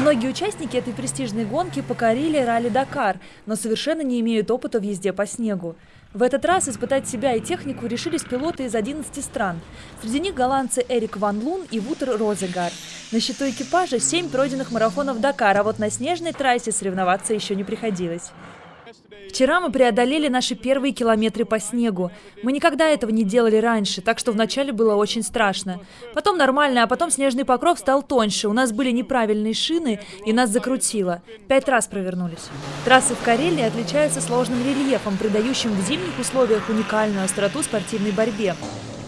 Многие участники этой престижной гонки покорили ралли-Дакар, но совершенно не имеют опыта в езде по снегу. В этот раз испытать себя и технику решились пилоты из 11 стран. Среди них голландцы Эрик Ван Лун и Вутер Розегар. На счету экипажа 7 пройденных марафонов Дакара, а вот на снежной трассе соревноваться еще не приходилось. Вчера мы преодолели наши первые километры по снегу. Мы никогда этого не делали раньше, так что вначале было очень страшно. Потом нормально, а потом снежный покров стал тоньше. У нас были неправильные шины, и нас закрутило. Пять раз провернулись. Трассы в Карелии отличаются сложным рельефом, придающим в зимних условиях уникальную остроту спортивной борьбе.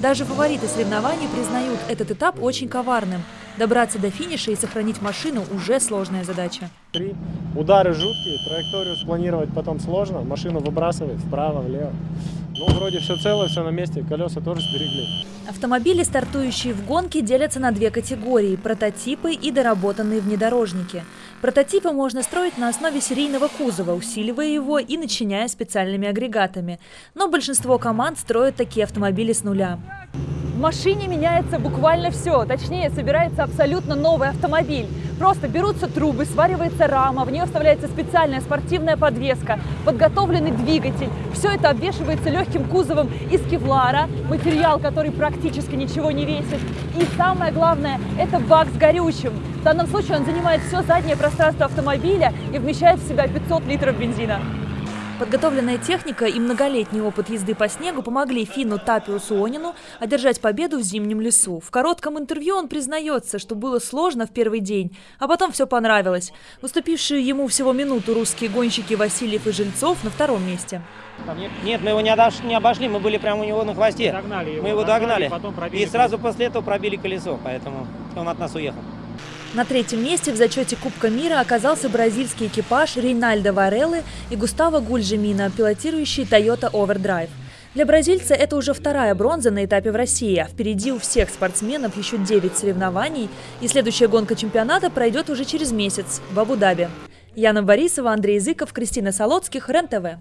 Даже фавориты соревнований признают этот этап очень коварным. Добраться до финиша и сохранить машину уже сложная задача. Три. Удары жуткие, траекторию спланировать потом сложно, машину выбрасывает вправо, влево. Ну, вроде все целое, все на месте, колеса тоже сберегли. Автомобили, стартующие в гонке, делятся на две категории – прототипы и доработанные внедорожники. Прототипы можно строить на основе серийного кузова, усиливая его и начиняя специальными агрегатами. Но большинство команд строят такие автомобили с нуля. В машине меняется буквально все, точнее собирается абсолютно новый автомобиль. Просто берутся трубы, сваривается рама, в нее вставляется специальная спортивная подвеска, подготовленный двигатель. Все это обвешивается легким кузовом из кевлара, материал, который практически ничего не весит. И самое главное, это бак с горючим. В данном случае он занимает все заднее пространство автомобиля и вмещает в себя 500 литров бензина. Подготовленная техника и многолетний опыт езды по снегу помогли Фину Тапиусу Онину одержать победу в зимнем лесу. В коротком интервью он признается, что было сложно в первый день, а потом все понравилось. Уступившие ему всего минуту русские гонщики Васильев и Жильцов на втором месте. Нет, мы его не, обошли, не обошли, мы были прямо у него на хвосте. Догнали его, мы его догнали. догнали и сразу после этого пробили колесо, поэтому он от нас уехал. На третьем месте в зачете Кубка мира оказался бразильский экипаж Рейнальдо Вареллы и Густаво Гульжемина, пилотирующий Toyota Overdrive. Для бразильца это уже вторая бронза на этапе в России, а впереди у всех спортсменов еще 9 соревнований, и следующая гонка чемпионата пройдет уже через месяц в Абу-Даби. Яна Борисова, Андрей Языков, Кристина Солоцких, РЕН-ТВ.